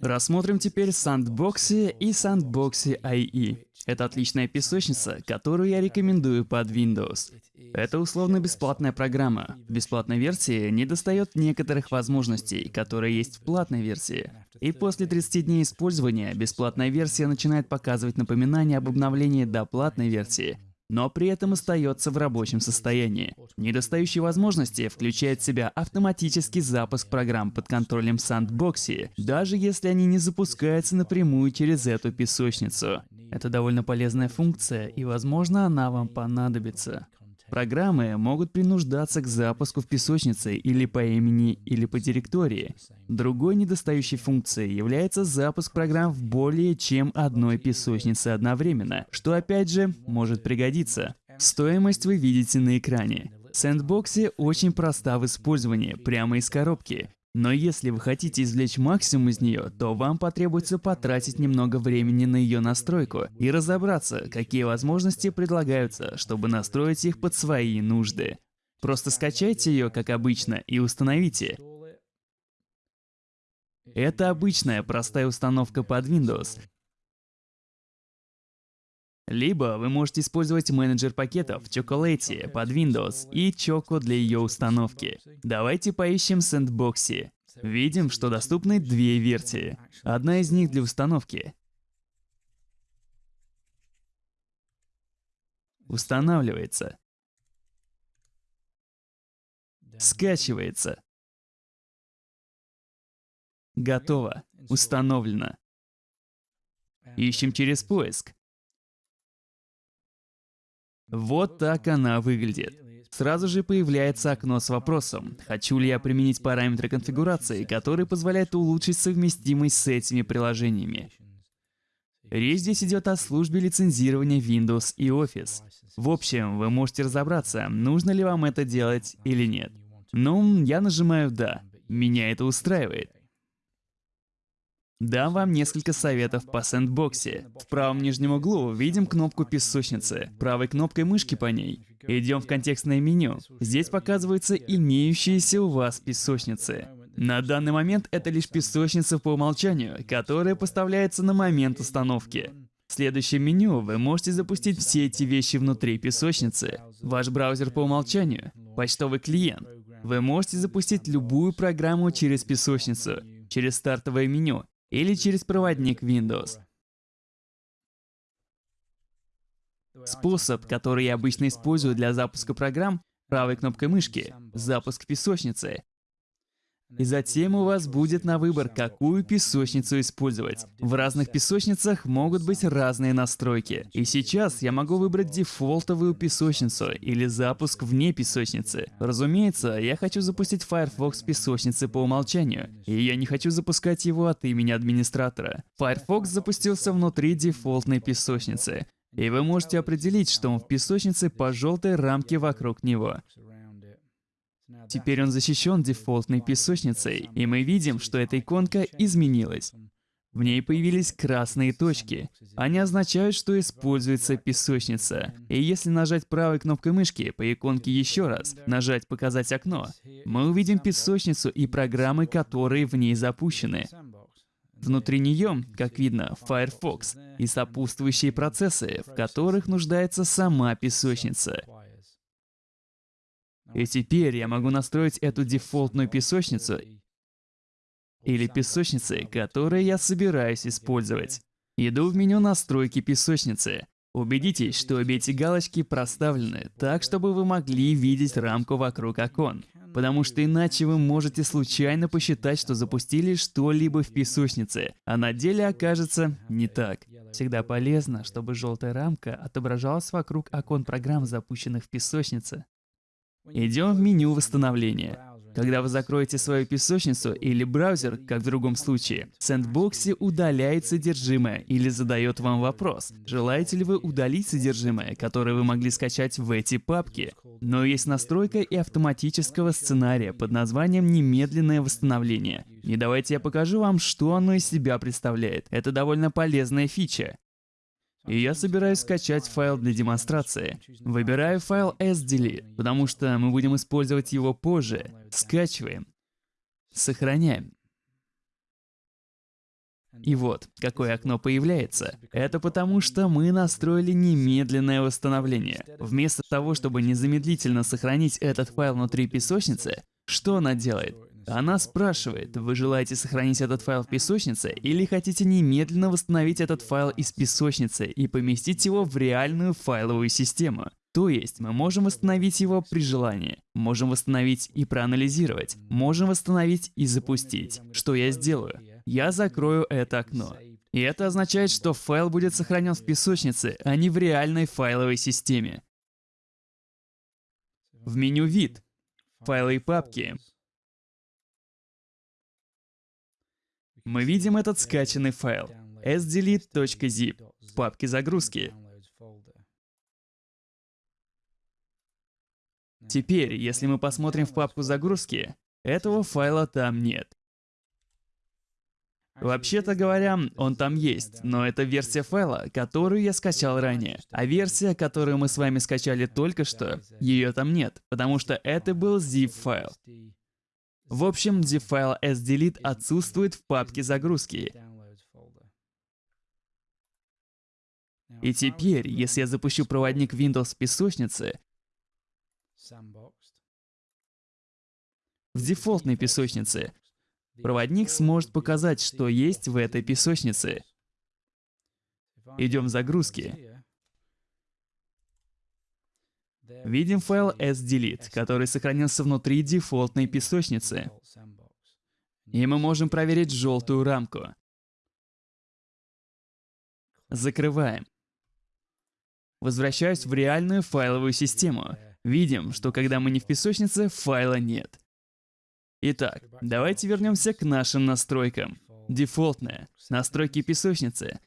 Рассмотрим теперь Sandboxy и Sandboxy IE. Это отличная песочница, которую я рекомендую под Windows. Это условно-бесплатная программа. В бесплатной версии не достает некоторых возможностей, которые есть в платной версии. И после 30 дней использования бесплатная версия начинает показывать напоминания об обновлении до платной версии, но при этом остается в рабочем состоянии. Недостающие возможности включают в себя автоматический запуск программ под контролем Sandboxy, даже если они не запускаются напрямую через эту песочницу. Это довольно полезная функция, и возможно она вам понадобится. Программы могут принуждаться к запуску в песочнице или по имени, или по директории. Другой недостающей функцией является запуск программ в более чем одной песочнице одновременно, что опять же может пригодиться. Стоимость вы видите на экране. Сэндбокси очень проста в использовании, прямо из коробки. Но если вы хотите извлечь максимум из нее, то вам потребуется потратить немного времени на ее настройку и разобраться, какие возможности предлагаются, чтобы настроить их под свои нужды. Просто скачайте ее, как обычно, и установите. Это обычная простая установка под Windows, либо вы можете использовать менеджер пакетов Chocolate под Windows и Choco для ее установки. Давайте поищем Sandboxy. Видим, что доступны две версии. Одна из них для установки. Устанавливается. Скачивается. Готово. Установлено. Ищем через поиск. Вот так она выглядит. Сразу же появляется окно с вопросом, хочу ли я применить параметры конфигурации, которые позволяют улучшить совместимость с этими приложениями. Речь здесь идет о службе лицензирования Windows и Office. В общем, вы можете разобраться, нужно ли вам это делать или нет. Ну, я нажимаю «Да». Меня это устраивает. Дам вам несколько советов по сэндбоксе. В правом нижнем углу видим кнопку песочницы. Правой кнопкой мышки по ней. Идем в контекстное меню. Здесь показываются имеющиеся у вас песочницы. На данный момент это лишь песочница по умолчанию, которая поставляется на момент установки. В следующем меню вы можете запустить все эти вещи внутри песочницы. Ваш браузер по умолчанию, почтовый клиент. Вы можете запустить любую программу через песочницу, через стартовое меню или через проводник Windows. Способ, который я обычно использую для запуска программ, правой кнопкой мышки, запуск песочницы. И затем у вас будет на выбор, какую песочницу использовать. В разных песочницах могут быть разные настройки. И сейчас я могу выбрать дефолтовую песочницу или запуск вне песочницы. Разумеется, я хочу запустить Firefox песочницы по умолчанию, и я не хочу запускать его от имени администратора. Firefox запустился внутри дефолтной песочницы. И вы можете определить, что он в песочнице по желтой рамке вокруг него. Теперь он защищен дефолтной песочницей, и мы видим, что эта иконка изменилась. В ней появились красные точки. Они означают, что используется песочница. И если нажать правой кнопкой мышки по иконке еще раз, нажать «Показать окно», мы увидим песочницу и программы, которые в ней запущены. Внутри нее, как видно, Firefox и сопутствующие процессы, в которых нуждается сама песочница. И теперь я могу настроить эту дефолтную песочницу или песочницы, которые я собираюсь использовать. Иду в меню настройки песочницы. Убедитесь, что обе эти галочки проставлены так, чтобы вы могли видеть рамку вокруг окон. Потому что иначе вы можете случайно посчитать, что запустили что-либо в песочнице, а на деле окажется не так. Всегда полезно, чтобы желтая рамка отображалась вокруг окон программ, запущенных в песочнице. Идем в меню восстановления. Когда вы закроете свою песочницу или браузер, как в другом случае, Sandbox удаляет содержимое или задает вам вопрос, желаете ли вы удалить содержимое, которое вы могли скачать в эти папки. Но есть настройка и автоматического сценария под названием «Немедленное восстановление». И давайте я покажу вам, что оно из себя представляет. Это довольно полезная фича. И я собираюсь скачать файл для демонстрации. Выбираю файл sdelete, потому что мы будем использовать его позже. Скачиваем. Сохраняем. И вот, какое окно появляется. Это потому, что мы настроили немедленное восстановление. Вместо того, чтобы незамедлительно сохранить этот файл внутри песочницы, что она делает? Она спрашивает, вы желаете сохранить этот файл в песочнице или хотите немедленно восстановить этот файл из песочницы и поместить его в реальную файловую систему. То есть мы можем восстановить его при желании, можем восстановить и проанализировать, можем восстановить и запустить. Что я сделаю? Я закрою это окно. И это означает, что файл будет сохранен в песочнице, а не в реальной файловой системе. В меню «Вид», «Файлы и папки» мы видим этот скачанный файл sdelete.zip в папке загрузки. Теперь, если мы посмотрим в папку загрузки, этого файла там нет. Вообще-то говоря, он там есть, но это версия файла, которую я скачал ранее. А версия, которую мы с вами скачали только что, ее там нет, потому что это был zip-файл. В общем, zip-файл sdelete отсутствует в папке загрузки. И теперь, если я запущу проводник Windows в песочнице, в дефолтной песочнице, проводник сможет показать, что есть в этой песочнице. Идем в загрузки. Видим файл sdelete, который сохранился внутри дефолтной песочницы. И мы можем проверить желтую рамку. Закрываем. Возвращаюсь в реальную файловую систему. Видим, что когда мы не в песочнице, файла нет. Итак, давайте вернемся к нашим настройкам. Дефолтная. Настройки песочницы.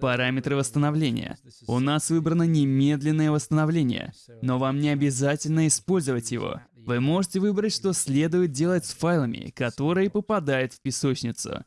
Параметры восстановления. У нас выбрано немедленное восстановление, но вам не обязательно использовать его. Вы можете выбрать, что следует делать с файлами, которые попадают в песочницу.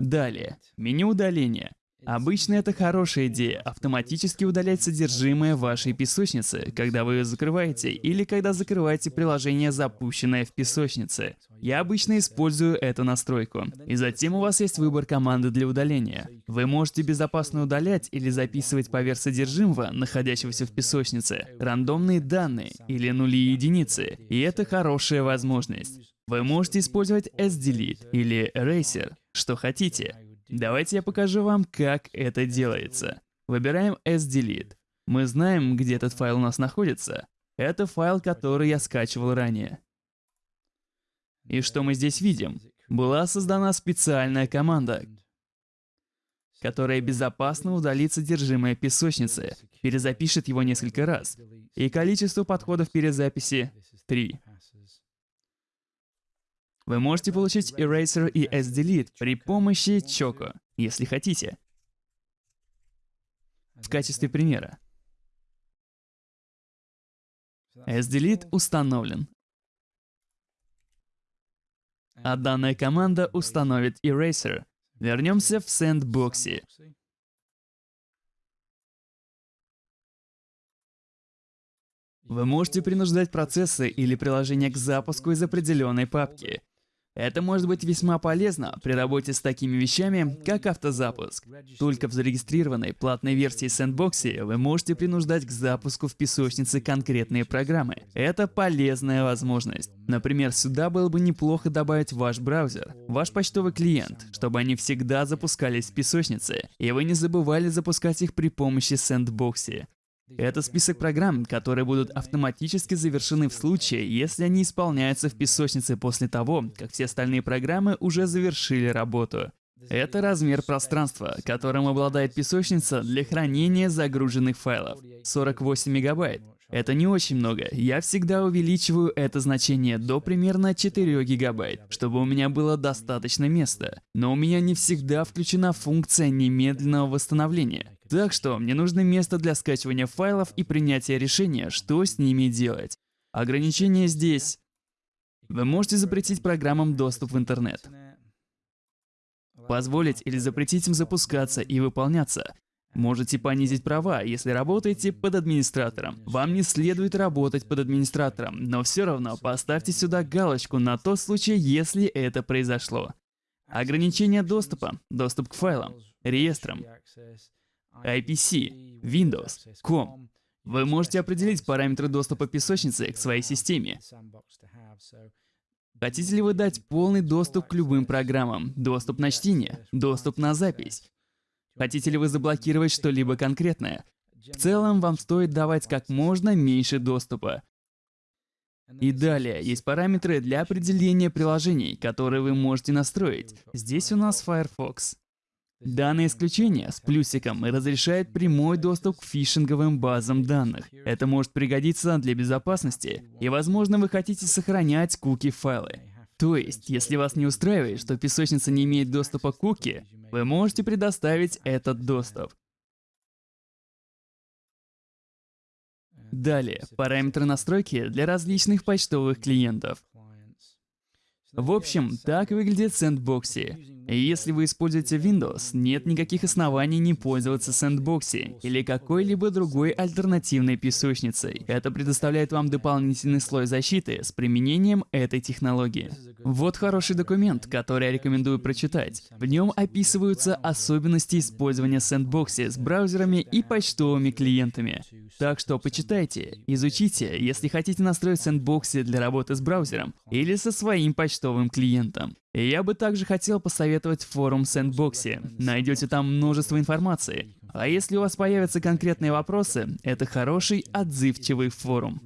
Далее, меню удаления. Обычно это хорошая идея – автоматически удалять содержимое вашей песочницы, когда вы ее закрываете, или когда закрываете приложение, запущенное в песочнице. Я обычно использую эту настройку. И затем у вас есть выбор команды для удаления. Вы можете безопасно удалять или записывать поверх содержимого, находящегося в песочнице, рандомные данные или нули и единицы. И это хорошая возможность. Вы можете использовать sdelete или eraser, что хотите. Давайте я покажу вам, как это делается. Выбираем sdelete. Мы знаем, где этот файл у нас находится. Это файл, который я скачивал ранее. И что мы здесь видим? Была создана специальная команда, которая безопасно удалит содержимое песочницы, перезапишет его несколько раз. И количество подходов перезаписи — 3. Вы можете получить Eraser и sdelete при помощи Choco, если хотите. В качестве примера. sdelete установлен. А данная команда установит Eraser. Вернемся в сэндбоксе. Вы можете принуждать процессы или приложения к запуску из определенной папки. Это может быть весьма полезно при работе с такими вещами, как автозапуск. Только в зарегистрированной платной версии Sandbox вы можете принуждать к запуску в песочнице конкретные программы. Это полезная возможность. Например, сюда было бы неплохо добавить ваш браузер, ваш почтовый клиент, чтобы они всегда запускались в песочнице, и вы не забывали запускать их при помощи Sandbox. Это список программ, которые будут автоматически завершены в случае, если они исполняются в песочнице после того, как все остальные программы уже завершили работу. Это размер пространства, которым обладает песочница для хранения загруженных файлов. 48 мегабайт. Это не очень много. Я всегда увеличиваю это значение до примерно 4 гигабайт, чтобы у меня было достаточно места. Но у меня не всегда включена функция немедленного восстановления. Так что мне нужно место для скачивания файлов и принятия решения, что с ними делать. Ограничение здесь. Вы можете запретить программам доступ в интернет. Позволить или запретить им запускаться и выполняться. Можете понизить права, если работаете под администратором. Вам не следует работать под администратором, но все равно поставьте сюда галочку на тот случай, если это произошло. Ограничение доступа, доступ к файлам, реестрам, IPC, Windows, COM. Вы можете определить параметры доступа песочницы к своей системе. Хотите ли вы дать полный доступ к любым программам, доступ на чтение, доступ на запись? Хотите ли вы заблокировать что-либо конкретное? В целом, вам стоит давать как можно меньше доступа. И далее есть параметры для определения приложений, которые вы можете настроить. Здесь у нас Firefox. Данное исключение с плюсиком разрешает прямой доступ к фишинговым базам данных. Это может пригодиться для безопасности, и возможно вы хотите сохранять куки-файлы. То есть, если вас не устраивает, что песочница не имеет доступа к куки, вы можете предоставить этот доступ. Далее, параметры настройки для различных почтовых клиентов. В общем, так выглядит Sandboxy. Если вы используете Windows, нет никаких оснований не пользоваться Sandboxy или какой-либо другой альтернативной песочницей. Это предоставляет вам дополнительный слой защиты с применением этой технологии. Вот хороший документ, который я рекомендую прочитать. В нем описываются особенности использования Sandboxy с браузерами и почтовыми клиентами. Так что почитайте, изучите, если хотите настроить Sandboxy для работы с браузером или со своим почтовым клиентом. Я бы также хотел посоветовать форум Sandboxy. Найдете там множество информации. А если у вас появятся конкретные вопросы, это хороший, отзывчивый форум.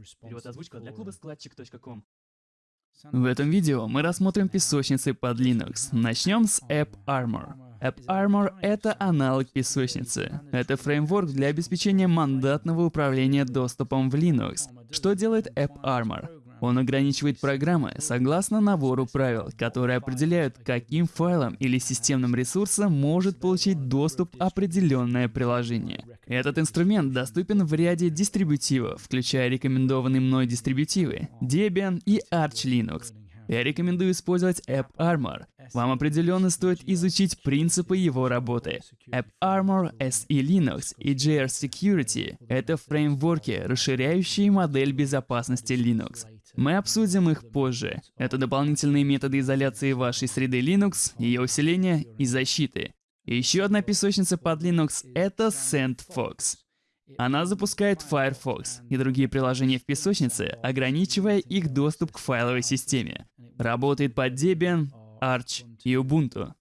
В этом видео мы рассмотрим песочницы под Linux. Начнем с AppArmor. AppArmor — это аналог песочницы. Это фреймворк для обеспечения мандатного управления доступом в Linux. Что делает AppArmor? Он ограничивает программы согласно набору правил, которые определяют, каким файлом или системным ресурсом может получить доступ определенное приложение. Этот инструмент доступен в ряде дистрибутивов, включая рекомендованные мной дистрибутивы Debian и Arch Linux. Я рекомендую использовать AppArmor. Вам определенно стоит изучить принципы его работы. AppArmor, SE Linux и JR Security — это фреймворки, расширяющие модель безопасности Linux. Мы обсудим их позже. Это дополнительные методы изоляции вашей среды Linux, ее усиления и защиты. Еще одна песочница под Linux — это SandFox. Она запускает Firefox и другие приложения в песочнице, ограничивая их доступ к файловой системе. Работает под Debian, Arch и Ubuntu.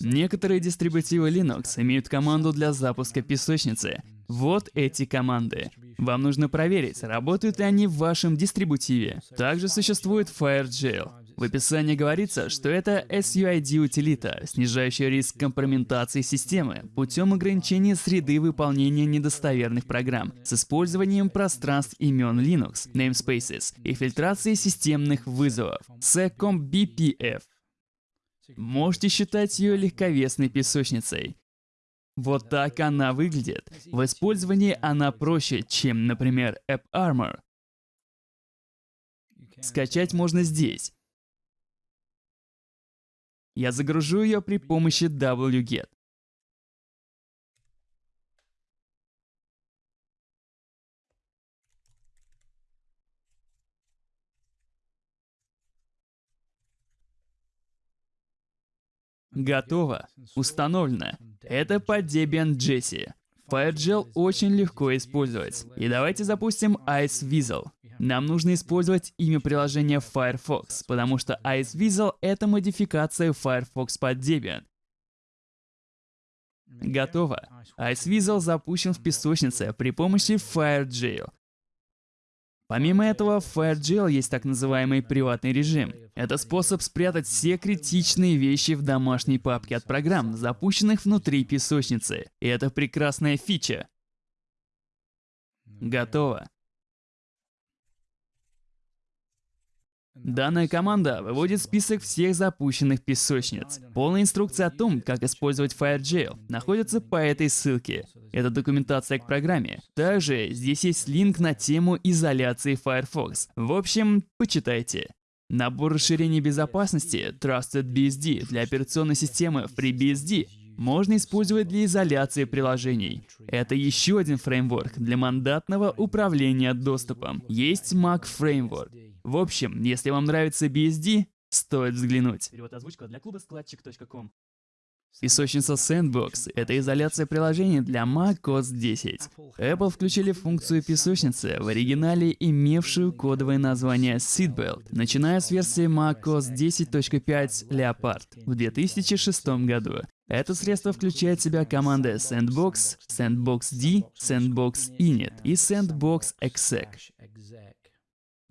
Некоторые дистрибутивы Linux имеют команду для запуска песочницы. Вот эти команды. Вам нужно проверить, работают ли они в вашем дистрибутиве. Также существует FireJail. В описании говорится, что это SUID-утилита, снижающая риск компрометации системы путем ограничения среды выполнения недостоверных программ с использованием пространств имен Linux, namespaces и фильтрации системных вызовов. SecCombPF. Можете считать ее легковесной песочницей. Вот так она выглядит. В использовании она проще, чем, например, AppArmor. Скачать можно здесь. Я загружу ее при помощи wget. Готово. Установлено. Это под Debian Jessie. FireGel очень легко использовать. И давайте запустим IceVisel. Нам нужно использовать имя приложения Firefox, потому что IceVisel — это модификация Firefox под Debian. Готово. IceVisel запущен в песочнице при помощи FireJail. Помимо этого, в FireGL есть так называемый приватный режим. Это способ спрятать все критичные вещи в домашней папке от программ, запущенных внутри песочницы. И это прекрасная фича. Готово. Данная команда выводит список всех запущенных песочниц. Полная инструкция о том, как использовать FireJail, находится по этой ссылке. Это документация к программе. Также здесь есть линк на тему изоляции Firefox. В общем, почитайте. Набор расширений безопасности Trusted BSD для операционной системы FreeBSD можно использовать для изоляции приложений. Это еще один фреймворк для мандатного управления доступом. Есть Mac Framework. В общем, если вам нравится BSD, стоит взглянуть. Перевод озвучка для клуба складчик.ком. Песочница Sandbox — это изоляция приложений для Mac OS 10. Apple включили функцию песочницы в оригинале, имевшую кодовое название Seatbelt, начиная с версии Mac OS 10.5 Leopard в 2006 году. Это средство включает в себя команды Sandbox, Sandbox-D, Sandbox-Init и Sandbox-Exec.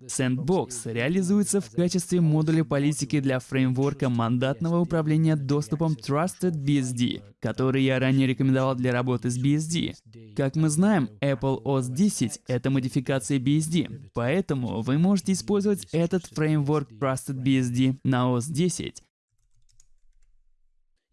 Sandbox реализуется в качестве модуля политики для фреймворка мандатного управления доступом Trusted BSD, который я ранее рекомендовал для работы с BSD. Как мы знаем, Apple OS 10 — это модификация BSD, поэтому вы можете использовать этот фреймворк Trusted BSD на OS 10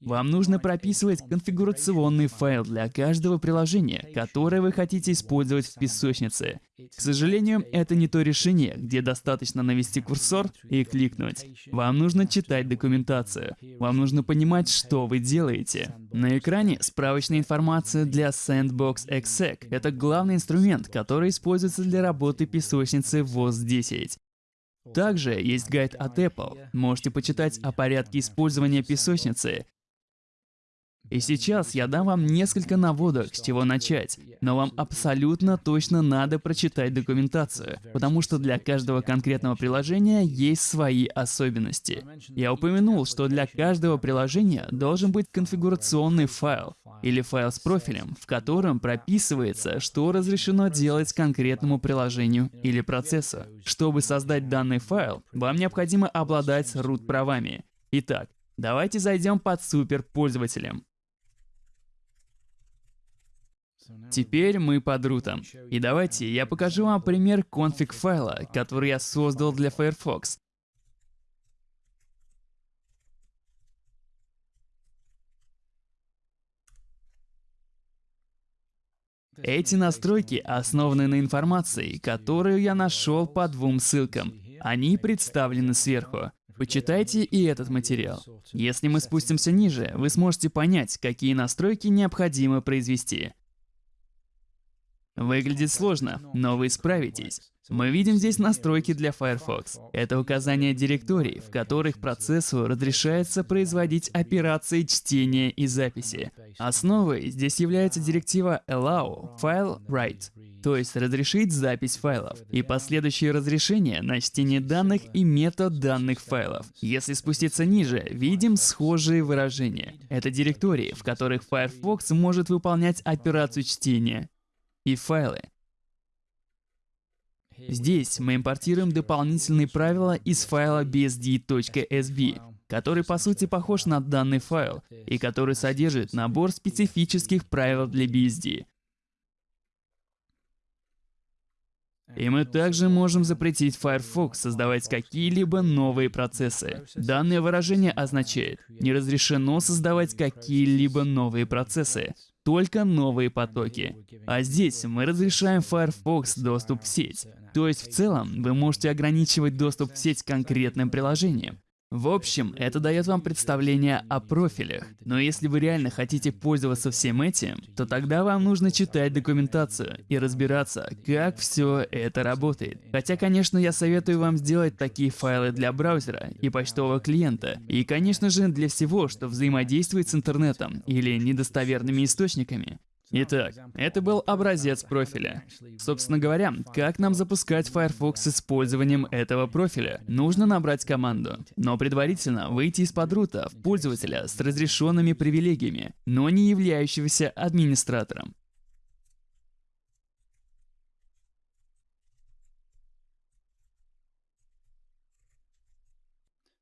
вам нужно прописывать конфигурационный файл для каждого приложения, которое вы хотите использовать в песочнице. К сожалению, это не то решение, где достаточно навести курсор и кликнуть. Вам нужно читать документацию. Вам нужно понимать, что вы делаете. На экране справочная информация для Sandbox Exec. Это главный инструмент, который используется для работы песочницы в OS 10. Также есть гайд от Apple. Можете почитать о порядке использования песочницы, и сейчас я дам вам несколько наводок, с чего начать, но вам абсолютно точно надо прочитать документацию, потому что для каждого конкретного приложения есть свои особенности. Я упомянул, что для каждого приложения должен быть конфигурационный файл, или файл с профилем, в котором прописывается, что разрешено делать конкретному приложению или процессу. Чтобы создать данный файл, вам необходимо обладать root-правами. Итак, давайте зайдем под суперпользователем. Теперь мы под рутом. И давайте я покажу вам пример конфиг файла, который я создал для Firefox. Эти настройки основаны на информации, которую я нашел по двум ссылкам. Они представлены сверху. Почитайте и этот материал. Если мы спустимся ниже, вы сможете понять, какие настройки необходимо произвести. Выглядит сложно, но вы справитесь. Мы видим здесь настройки для Firefox. Это указание директорий, в которых процессу разрешается производить операции чтения и записи. Основой здесь является директива allow file write, то есть разрешить запись файлов, и последующее разрешение на чтение данных и метод данных файлов. Если спуститься ниже, видим схожие выражения. Это директории, в которых Firefox может выполнять операцию чтения и файлы. Здесь мы импортируем дополнительные правила из файла bsd.sb, который по сути похож на данный файл и который содержит набор специфических правил для BSD. И мы также можем запретить Firefox создавать какие-либо новые процессы. Данное выражение означает, не разрешено создавать какие-либо новые процессы только новые потоки. А здесь мы разрешаем Firefox доступ в сеть. То есть в целом вы можете ограничивать доступ в сеть конкретным приложением. В общем, это дает вам представление о профилях. Но если вы реально хотите пользоваться всем этим, то тогда вам нужно читать документацию и разбираться, как все это работает. Хотя, конечно, я советую вам сделать такие файлы для браузера и почтового клиента. И, конечно же, для всего, что взаимодействует с интернетом или недостоверными источниками. Итак, это был образец профиля. Собственно говоря, как нам запускать Firefox с использованием этого профиля? Нужно набрать команду, но предварительно выйти из-под рута в пользователя с разрешенными привилегиями, но не являющегося администратором.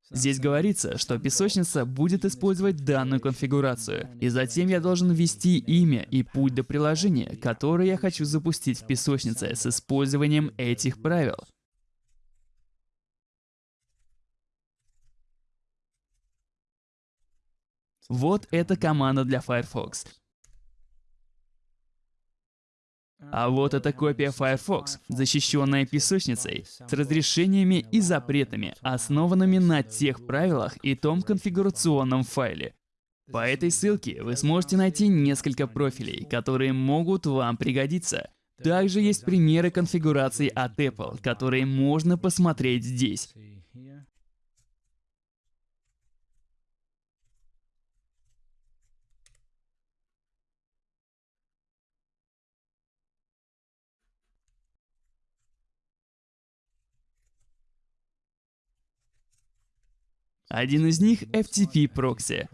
Здесь говорится, что песочница будет использовать данную конфигурацию, и затем я должен ввести имя и путь до приложения, которое я хочу запустить в песочнице с использованием этих правил. Вот эта команда для Firefox. А вот эта копия Firefox, защищенная песочницей, с разрешениями и запретами, основанными на тех правилах и том конфигурационном файле. По этой ссылке вы сможете найти несколько профилей, которые могут вам пригодиться. Также есть примеры конфигураций от Apple, которые можно посмотреть здесь. Один из них — FTP прокси.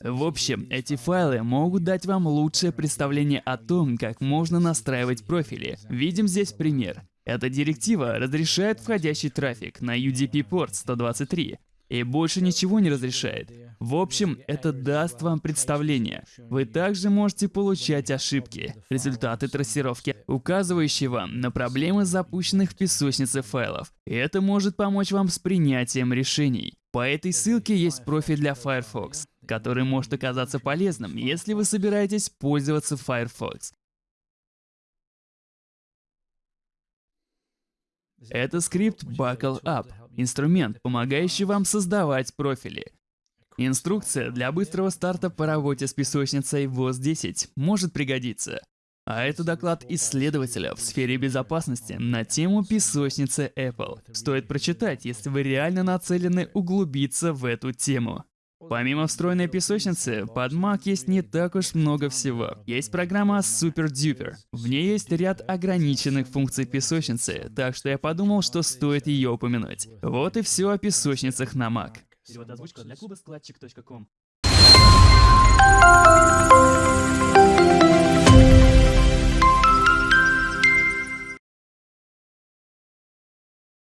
В общем, эти файлы могут дать вам лучшее представление о том, как можно настраивать профили. Видим здесь пример. Эта директива разрешает входящий трафик на UDP-порт 123, и больше ничего не разрешает. В общем, это даст вам представление. Вы также можете получать ошибки, результаты трассировки, указывающие вам на проблемы запущенных в песочнице файлов. Это может помочь вам с принятием решений. По этой ссылке есть профиль для Firefox, который может оказаться полезным, если вы собираетесь пользоваться Firefox. Это скрипт Buckle Up, инструмент, помогающий вам создавать профили. Инструкция для быстрого старта по работе с песочницей WOS-10 может пригодиться. А это доклад исследователя в сфере безопасности на тему песочницы Apple. Стоит прочитать, если вы реально нацелены углубиться в эту тему. Помимо встроенной песочницы, под Mac есть не так уж много всего. Есть программа SuperDuper. В ней есть ряд ограниченных функций песочницы, так что я подумал, что стоит ее упомянуть. Вот и все о песочницах на Mac. Перевод озвучка для клуба складчик.ком.